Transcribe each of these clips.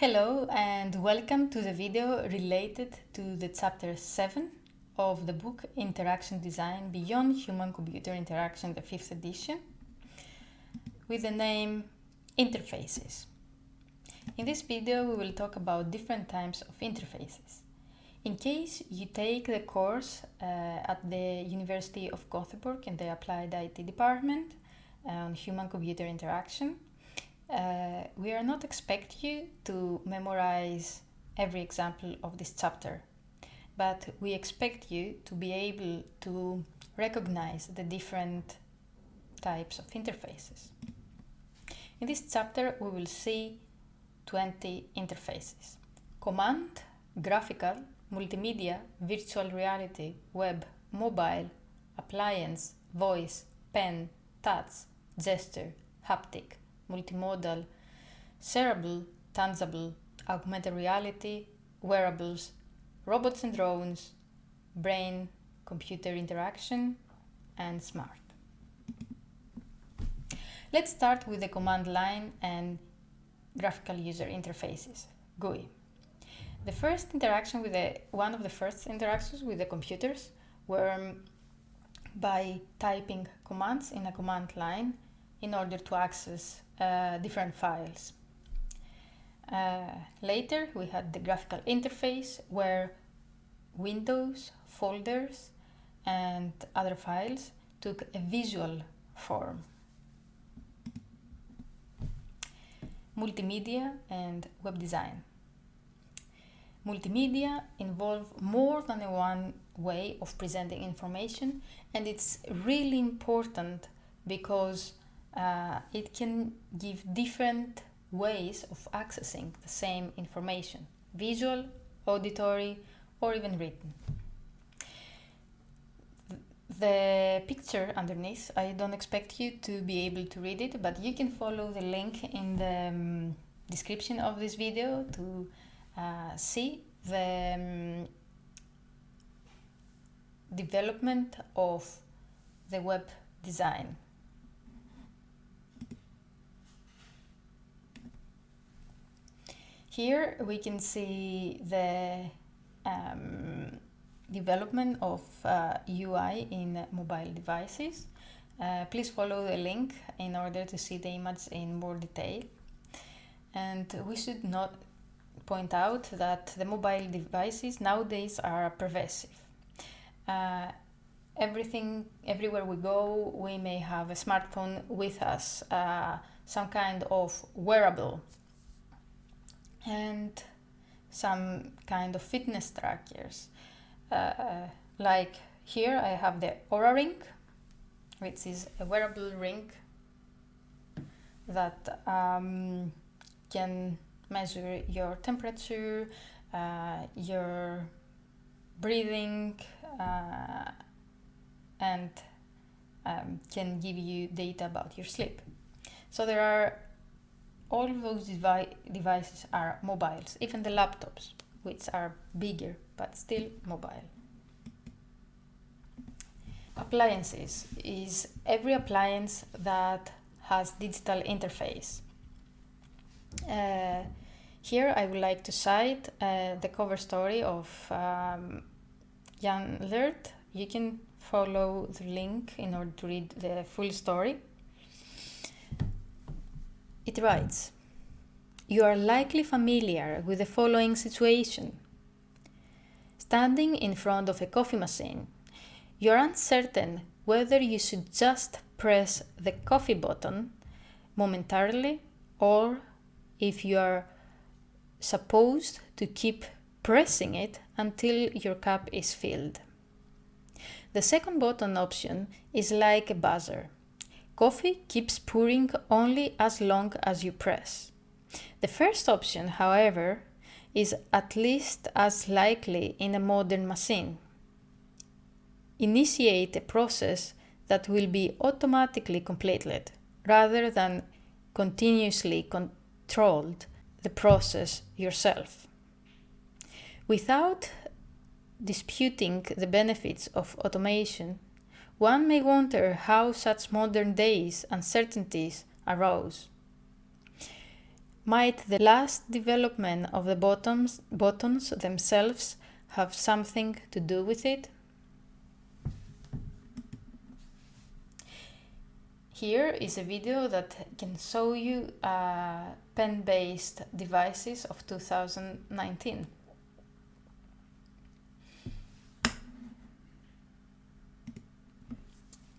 Hello and welcome to the video related to the chapter 7 of the book Interaction Design Beyond Human-Computer Interaction, the 5th edition, with the name Interfaces. In this video we will talk about different types of interfaces. In case you take the course uh, at the University of Gothenburg in the Applied IT department on human-computer interaction, uh, we are not expect you to memorize every example of this chapter, but we expect you to be able to recognize the different types of interfaces. In this chapter we will see 20 interfaces. Command, graphical, multimedia, virtual reality, web, mobile, appliance, voice, pen, touch, gesture, haptic, multimodal, shareable, tangible, augmented reality, wearables, robots and drones, brain, computer interaction, and smart. Let's start with the command line and graphical user interfaces, GUI. The first interaction with the, one of the first interactions with the computers were by typing commands in a command line in order to access uh, different files. Uh, later we had the graphical interface where windows, folders and other files took a visual form. Multimedia and web design. Multimedia involve more than one way of presenting information and it's really important because uh, it can give different ways of accessing the same information, visual, auditory, or even written. The picture underneath, I don't expect you to be able to read it, but you can follow the link in the um, description of this video to uh, see the um, development of the web design. Here we can see the um, development of uh, UI in mobile devices. Uh, please follow the link in order to see the image in more detail. And we should not point out that the mobile devices nowadays are pervasive. Uh, everything, everywhere we go, we may have a smartphone with us, uh, some kind of wearable and some kind of fitness trackers. Uh, like here I have the Oura Ring, which is a wearable ring that um, can measure your temperature, uh, your breathing, uh, and um, can give you data about your sleep. So there are all those devi devices are mobiles, even the laptops, which are bigger but still mobile. Appliances is every appliance that has digital interface. Uh, here I would like to cite uh, the cover story of um, Jan Lert. You can follow the link in order to read the full story. It writes, You are likely familiar with the following situation. Standing in front of a coffee machine, you are uncertain whether you should just press the coffee button momentarily or if you are supposed to keep pressing it until your cup is filled. The second button option is like a buzzer. Coffee keeps pouring only as long as you press. The first option, however, is at least as likely in a modern machine. Initiate a process that will be automatically completed rather than continuously controlled the process yourself. Without disputing the benefits of automation, one may wonder how such modern days uncertainties arose. Might the last development of the buttons, buttons themselves have something to do with it? Here is a video that can show you uh, pen-based devices of 2019.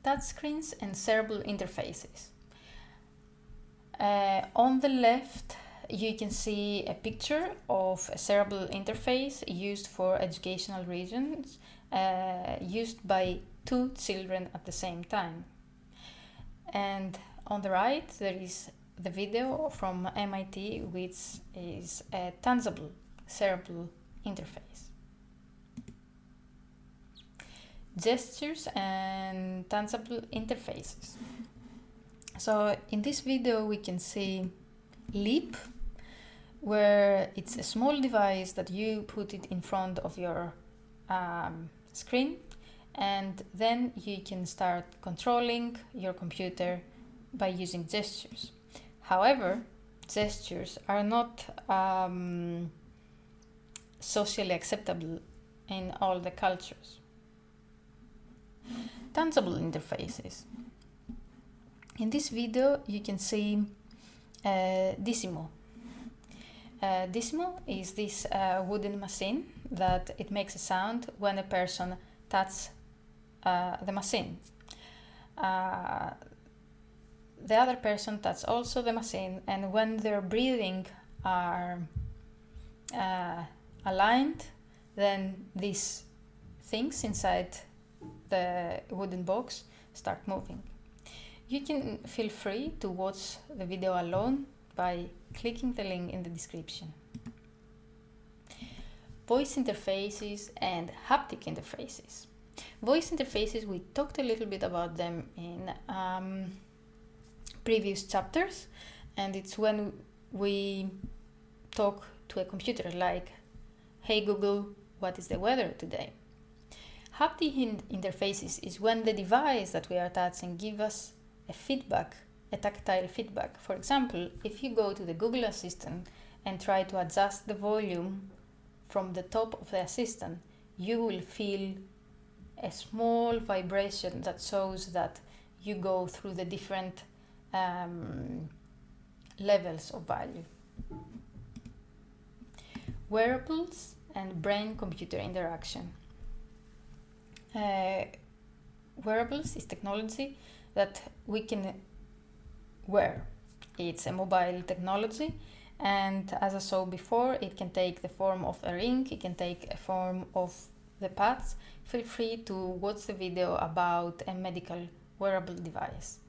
Touchscreens and shareable interfaces. Uh, on the left, you can see a picture of a shareable interface used for educational reasons, uh, used by two children at the same time. And on the right, there is the video from MIT, which is a tangible shareable interface. Gestures and tangible interfaces. So in this video, we can see Leap, where it's a small device that you put it in front of your um, screen and then you can start controlling your computer by using gestures. However, gestures are not um, socially acceptable in all the cultures. Tangible interfaces. In this video you can see uh, Dissimo. Uh, Dissimo is this uh, wooden machine that it makes a sound when a person touches uh, the machine. Uh, the other person touches also the machine and when their breathing are uh, aligned then these things inside the wooden box start moving. You can feel free to watch the video alone by clicking the link in the description. Voice interfaces and haptic interfaces. Voice interfaces, we talked a little bit about them in um, previous chapters and it's when we talk to a computer like, hey Google, what is the weather today? Haptic interfaces is when the device that we are touching gives us a feedback, a tactile feedback. For example, if you go to the Google Assistant and try to adjust the volume from the top of the assistant, you will feel a small vibration that shows that you go through the different um, levels of value. Wearables and brain-computer interaction. Uh, wearables is technology that we can wear. It's a mobile technology and as I saw before, it can take the form of a ring, it can take a form of the pads, feel free to watch the video about a medical wearable device.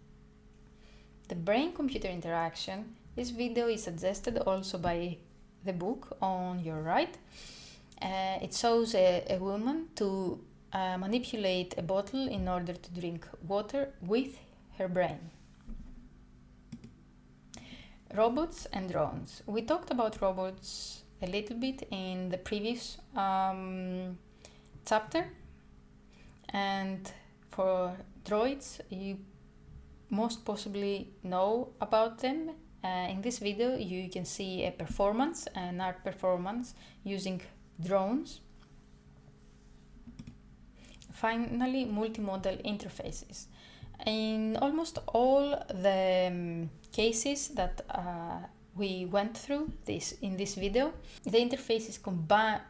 The brain-computer interaction, this video is suggested also by the book on your right. Uh, it shows a, a woman to uh, manipulate a bottle in order to drink water with her brain. Robots and drones. We talked about robots a little bit in the previous um, chapter and for droids you most possibly know about them uh, in this video you can see a performance an art performance using drones finally multimodal interfaces in almost all the um, cases that uh, we went through this in this video the interfaces combine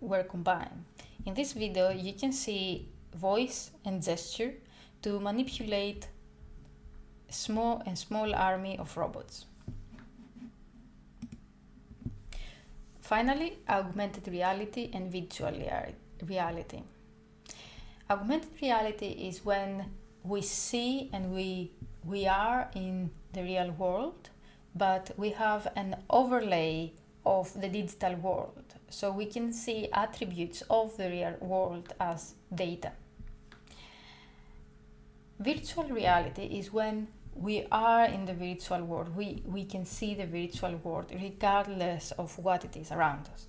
were combined in this video, you can see voice and gesture to manipulate small and small army of robots. Finally, augmented reality and virtual reality. Augmented reality is when we see and we, we are in the real world, but we have an overlay of the digital world. So we can see attributes of the real world as data. Virtual reality is when we are in the virtual world. We, we can see the virtual world regardless of what it is around us.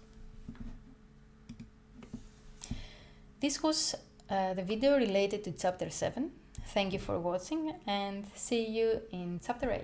This was uh, the video related to chapter 7. Thank you for watching and see you in chapter 8.